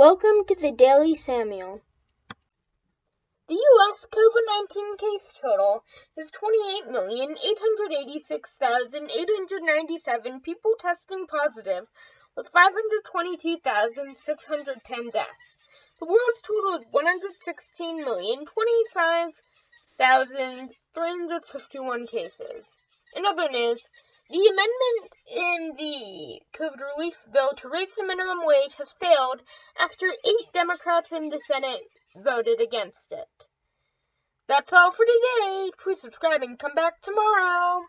Welcome to the Daily Samuel. The U.S. COVID 19 case total is 28,886,897 people testing positive, with 522,610 deaths. The world's total is 116,025,351 cases. In other news, the amendment in COVID relief bill to raise the minimum wage has failed after eight Democrats in the Senate voted against it. That's all for today. Please subscribe and come back tomorrow.